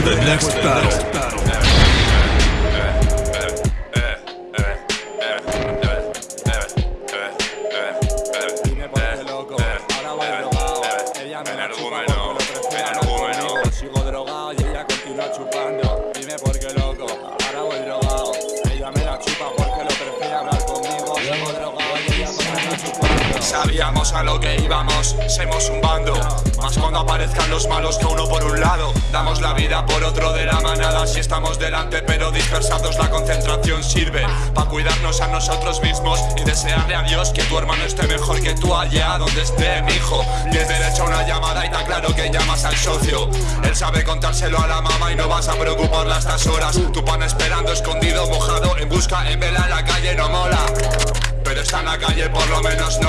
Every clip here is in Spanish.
for the next battle. Sabíamos a lo que íbamos, somos un bando Más cuando aparezcan los malos que uno por un lado La vida por otro de la manada. Si estamos delante pero dispersados la concentración sirve Pa' cuidarnos a nosotros mismos Y desearle a Dios que tu hermano esté mejor que tú allá donde esté mi hijo Tienes derecho a una llamada y está claro que llamas al socio. Él sabe contárselo a la mamá y no vas a preocuparla a estas horas. Tu pan esperando escondido, mojado, en busca, en vela en la calle no mola. Pero está en la calle por lo menos no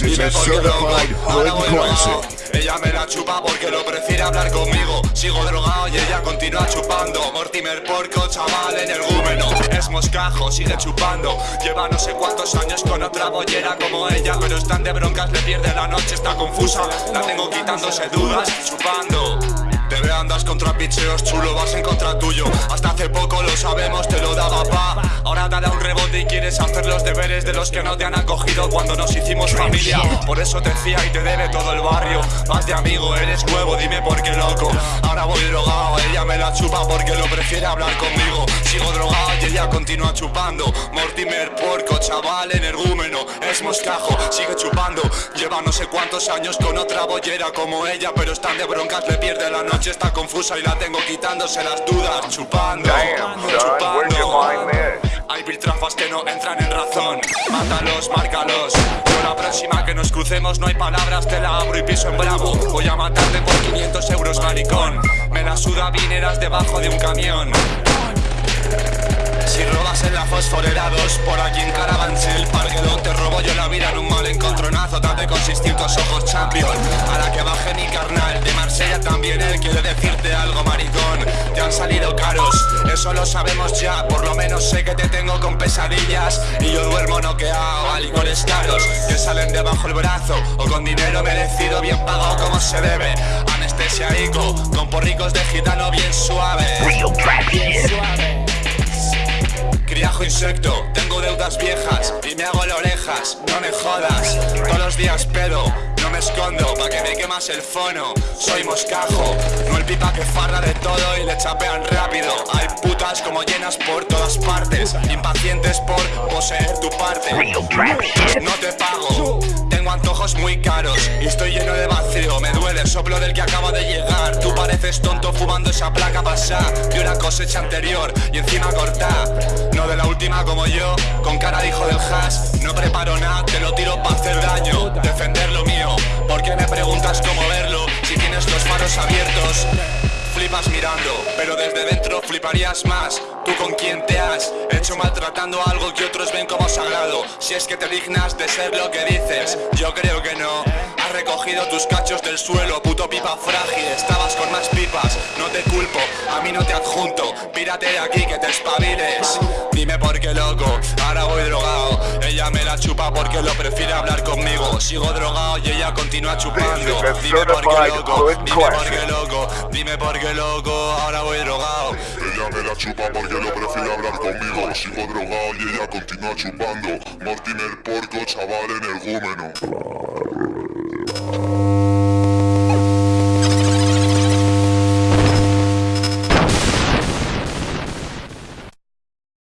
Dime por qué drogado classic. Ella me la chupa porque lo prefiere hablar conmigo. Sigo drogado y ella continúa chupando. Mortimer porco, chaval en el gúmeno. Es moscajo, sigue chupando. Lleva no sé cuántos años con otra bollera como ella. Pero están de broncas, le pierde la noche, está confusa. La tengo quitándose dudas, chupando andas contra picheos chulo, vas en contra tuyo. Hasta hace poco lo sabemos, te lo daba pa. Ahora te da un rebote y quieres hacer los deberes De los que no te han acogido cuando nos hicimos familia. Por eso te fía y te debe todo el barrio. Más de amigo, eres nuevo, dime por qué loco. Ahora voy drogado, ella me la chupa porque lo prefiere hablar conmigo. Sigo drogado y ella continúa chupando. Mortimer, porco, chaval, energúmeno Es moscajo, sigue chupando. Lleva no sé cuántos años con otra bollera como ella Pero están de broncas, le pierde la noche Está confusa y la tengo quitándose las dudas Chupando, chupando Hay piltrafas que no entran en razón. Mátalos, márcalos. Yo la próxima que nos crucemos no hay palabras Te la abro y piso en bravo. Voy a matarte por 500 euros, maricón. Me la suda vineras debajo de un camión. Si robas en la fosforera 2 Por aquí en Carabanchel Parguelón te robo yo la vida en un mal encontronazo Date con distintos ojos champion. A la que baje mi carnal De Marsella también él salido caros. Eso lo sabemos ya Por lo menos sé que te tengo con pesadillas. Y yo duermo noqueado a licores caros. Que salen debajo el brazo O con dinero merecido bien pagado como se debe. Anestesia ico Con porricos de gitano bien suave. Criajo insecto, tengo deudas viejas y me hago la no me jodas. Todos los días pedo, no me escondo, pa' que me quemas el fono. Soy moscajo, no el pipa que farra de todo y le chapean rápido. Hay putas como llenas por todas partes, impacientes por poseer tu parte. No te muy caros y estoy lleno de vacío. Me duele el soplo del que acaba de llegar. Tú pareces tonto fumando esa placa pasada de una cosecha anterior y encima cortada. No de la última como yo, con cara de hijo del hash. No preparo nada, te lo tiro para hacer daño. Defender lo mío, ¿por qué me preguntas cómo verlo? Si tienes los faros abiertos. Flipas mirando, pero desde dentro fliparías más. Tú con quién te has hecho maltratando algo que otros ven como sagrado. Si es que te dignas de ser lo que dices, tus cachos del suelo, puto pipa frágil. Estabas con más pipas, no te culpo, a mí no te adjunto. Pírate de aquí que te espabiles. Dime por qué loco, ahora voy drogado. Ella me la chupa porque lo prefiere hablar conmigo. Sigo drogado y ella continúa chupando. Dime por qué loco, dime por qué loco, dime por qué loco, ahora voy drogado. Ella me la chupa porque lo prefiere hablar conmigo Sigo drogado y ella continúa chupando Mortimer porco, chaval energúmeno